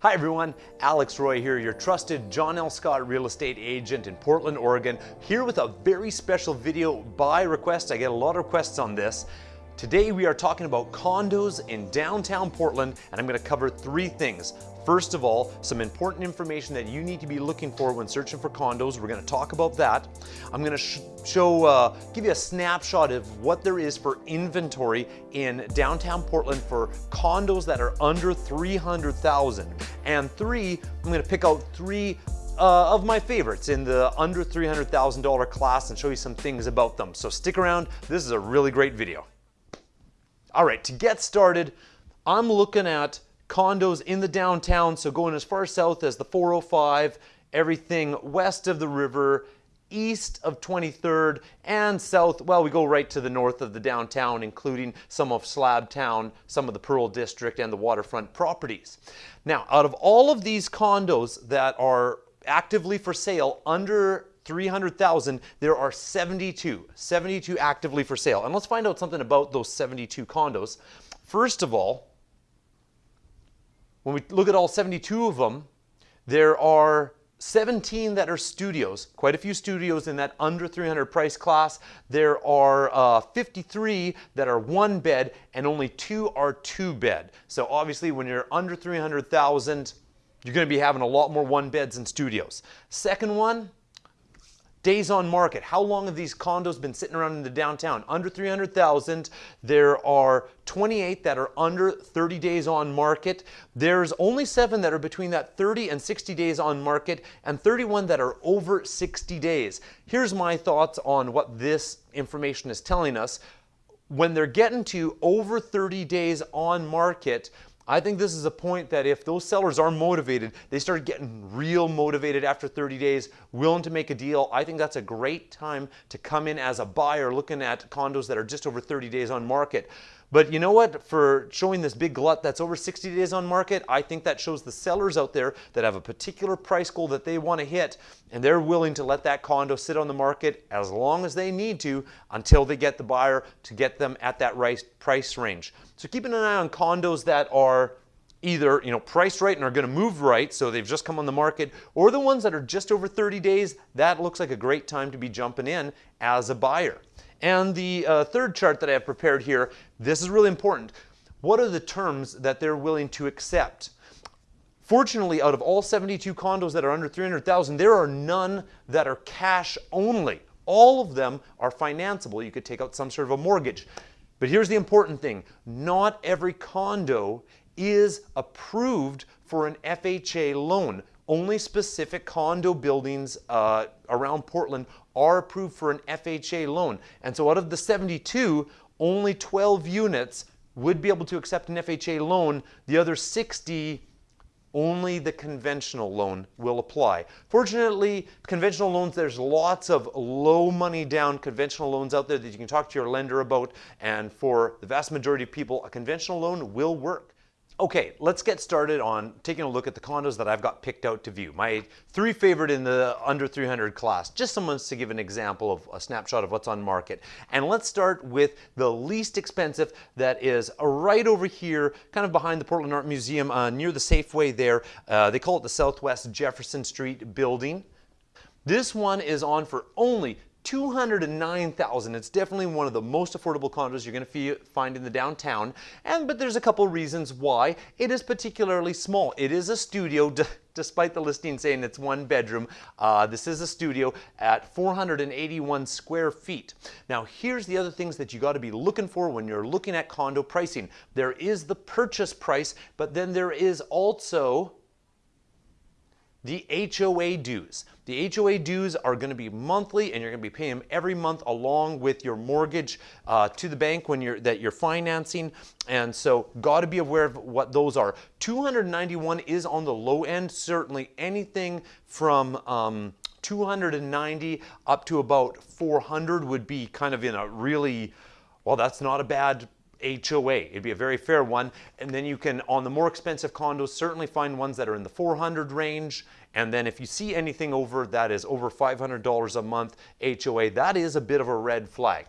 Hi everyone, Alex Roy here, your trusted John L. Scott real estate agent in Portland, Oregon, here with a very special video by request. I get a lot of requests on this. Today we are talking about condos in downtown Portland and I'm going to cover three things. First of all, some important information that you need to be looking for when searching for condos. We're going to talk about that. I'm going to sh show, uh, give you a snapshot of what there is for inventory in downtown Portland for condos that are under 300,000. And three, I'm going to pick out three uh, of my favorites in the under $300,000 class and show you some things about them. So stick around. This is a really great video. All right, to get started, I'm looking at condos in the downtown, so going as far south as the 405, everything west of the river, east of 23rd, and south, well, we go right to the north of the downtown, including some of Slabtown, some of the Pearl District, and the waterfront properties. Now, out of all of these condos that are actively for sale under 300,000, there are 72, 72 actively for sale. And let's find out something about those 72 condos. First of all, when we look at all 72 of them, there are 17 that are studios, quite a few studios in that under 300 price class. There are uh, 53 that are one bed and only two are two bed. So obviously when you're under 300,000, you're gonna be having a lot more one beds and studios. Second one, Days on market. How long have these condos been sitting around in the downtown? Under 300,000. There are 28 that are under 30 days on market. There's only seven that are between that 30 and 60 days on market and 31 that are over 60 days. Here's my thoughts on what this information is telling us. When they're getting to over 30 days on market, I think this is a point that if those sellers are motivated, they start getting real motivated after 30 days, willing to make a deal. I think that's a great time to come in as a buyer looking at condos that are just over 30 days on market. But you know what? For showing this big glut that's over 60 days on market, I think that shows the sellers out there that have a particular price goal that they want to hit, and they're willing to let that condo sit on the market as long as they need to until they get the buyer to get them at that price range. So keeping an eye on condos that are either you know priced right and are going to move right so they've just come on the market or the ones that are just over 30 days that looks like a great time to be jumping in as a buyer and the uh, third chart that I have prepared here, this is really important. What are the terms that they're willing to accept? Fortunately, out of all 72 condos that are under 300,000, there are none that are cash only. All of them are financeable. You could take out some sort of a mortgage. But here's the important thing. Not every condo is approved for an FHA loan. Only specific condo buildings uh, around Portland are approved for an FHA loan. And so out of the 72, only 12 units would be able to accept an FHA loan. The other 60 only the conventional loan will apply. Fortunately, conventional loans, there's lots of low money down conventional loans out there that you can talk to your lender about. And for the vast majority of people, a conventional loan will work. Okay, let's get started on taking a look at the condos that I've got picked out to view. My three favorite in the under 300 class, just someone to give an example of a snapshot of what's on market. And let's start with the least expensive that is right over here, kind of behind the Portland Art Museum, uh, near the Safeway there. Uh, they call it the Southwest Jefferson Street building. This one is on for only 209,000. It's definitely one of the most affordable condos you're going to find in the downtown. And but there's a couple reasons why it is particularly small. It is a studio, despite the listing saying it's one bedroom. Uh, this is a studio at 481 square feet. Now here's the other things that you got to be looking for when you're looking at condo pricing. There is the purchase price, but then there is also the HOA dues. The HOA dues are going to be monthly and you're going to be paying them every month along with your mortgage uh, to the bank when you're that you're financing and so got to be aware of what those are. 291 is on the low end certainly anything from um, 290 up to about 400 would be kind of in a really well that's not a bad HOA. It'd be a very fair one. And then you can, on the more expensive condos, certainly find ones that are in the 400 range. And then if you see anything over that is over $500 a month HOA, that is a bit of a red flag.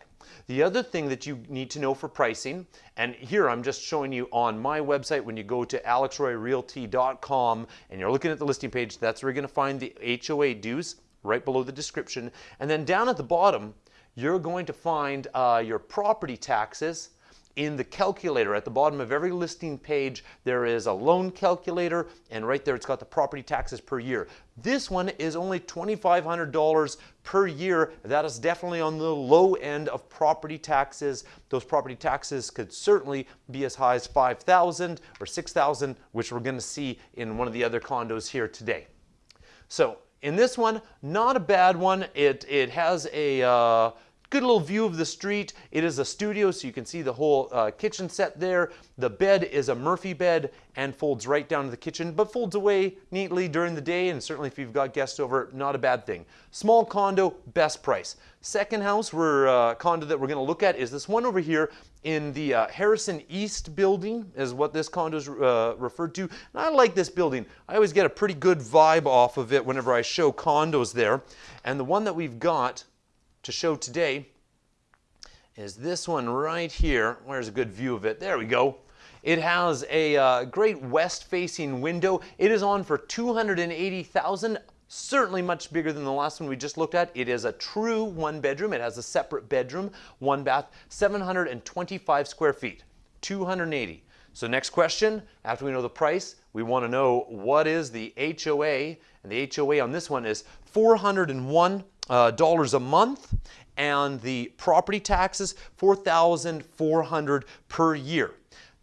The other thing that you need to know for pricing, and here I'm just showing you on my website when you go to alexroyrealty.com and you're looking at the listing page, that's where you're going to find the HOA dues right below the description. And then down at the bottom, you're going to find uh, your property taxes in the calculator. At the bottom of every listing page there is a loan calculator and right there it's got the property taxes per year. This one is only $2500 per year. That is definitely on the low end of property taxes. Those property taxes could certainly be as high as 5000 or 6000 which we're going to see in one of the other condos here today. So in this one not a bad one. It it has a uh, Good little view of the street. It is a studio, so you can see the whole uh, kitchen set there. The bed is a Murphy bed and folds right down to the kitchen, but folds away neatly during the day, and certainly if you've got guests over, not a bad thing. Small condo, best price. Second house, we're, uh, condo that we're gonna look at is this one over here in the uh, Harrison East building is what this condo is uh, referred to. And I like this building. I always get a pretty good vibe off of it whenever I show condos there. And the one that we've got to show today is this one right here. Where's a good view of it? There we go. It has a uh, great west-facing window. It is on for 280,000 certainly much bigger than the last one we just looked at. It is a true one bedroom. It has a separate bedroom, one bath, 725 square feet, 280. So next question, after we know the price, we want to know what is the HOA, and the HOA on this one is 401 uh, dollars a month and the property taxes 4400 per year.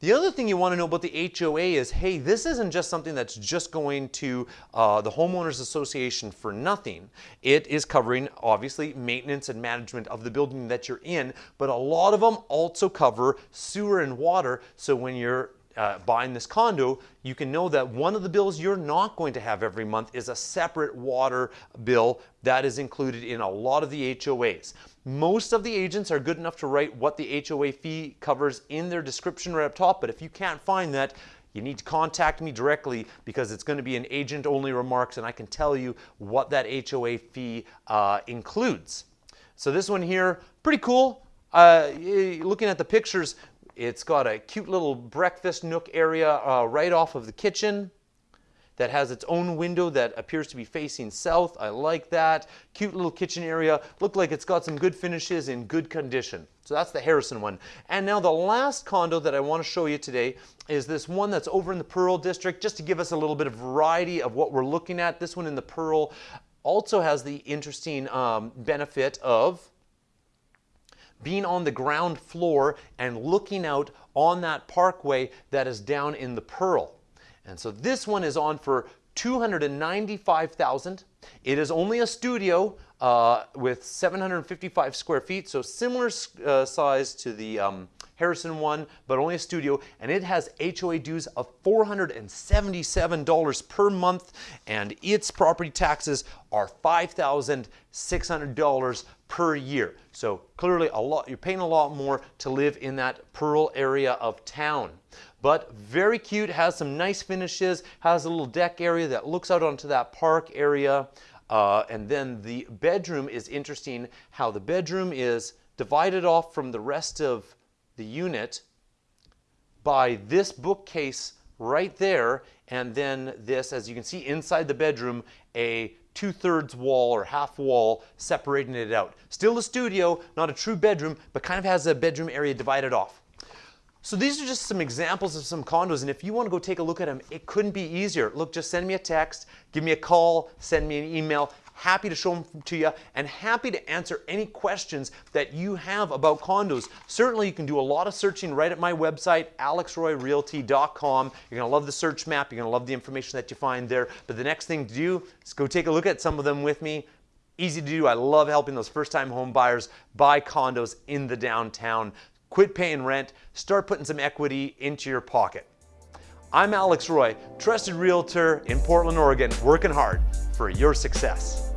The other thing you want to know about the HOA is, hey, this isn't just something that's just going to uh, the Homeowners Association for nothing. It is covering, obviously, maintenance and management of the building that you're in, but a lot of them also cover sewer and water. So when you're uh, buying this condo, you can know that one of the bills you're not going to have every month is a separate water bill that is included in a lot of the HOAs. Most of the agents are good enough to write what the HOA fee covers in their description right up top, but if you can't find that, you need to contact me directly because it's going to be an agent only remarks and I can tell you what that HOA fee uh, includes. So this one here, pretty cool. Uh, looking at the pictures, it's got a cute little breakfast nook area uh, right off of the kitchen that has its own window that appears to be facing south. I like that. Cute little kitchen area. Look like it's got some good finishes in good condition. So that's the Harrison one. And now the last condo that I want to show you today is this one that's over in the Pearl District, just to give us a little bit of variety of what we're looking at. This one in the Pearl also has the interesting um, benefit of being on the ground floor and looking out on that parkway that is down in the Pearl. And so this one is on for 295,000. It is only a studio uh, with 755 square feet, so similar uh, size to the um, Harrison one, but only a studio, and it has HOA dues of $477 per month, and its property taxes are $5,600 per year. So clearly a lot, you're paying a lot more to live in that Pearl area of town. But very cute, has some nice finishes, has a little deck area that looks out onto that park area. Uh, and then the bedroom is interesting how the bedroom is divided off from the rest of the unit by this bookcase right there and then this as you can see inside the bedroom a two-thirds wall or half wall separating it out. Still a studio not a true bedroom but kind of has a bedroom area divided off. So these are just some examples of some condos and if you want to go take a look at them it couldn't be easier. Look just send me a text give me a call send me an email happy to show them to you and happy to answer any questions that you have about condos. Certainly you can do a lot of searching right at my website, alexroyrealty.com. You're gonna love the search map, you're gonna love the information that you find there. But the next thing to do is go take a look at some of them with me. Easy to do, I love helping those first time home buyers buy condos in the downtown. Quit paying rent, start putting some equity into your pocket. I'm Alex Roy, trusted realtor in Portland, Oregon, working hard for your success.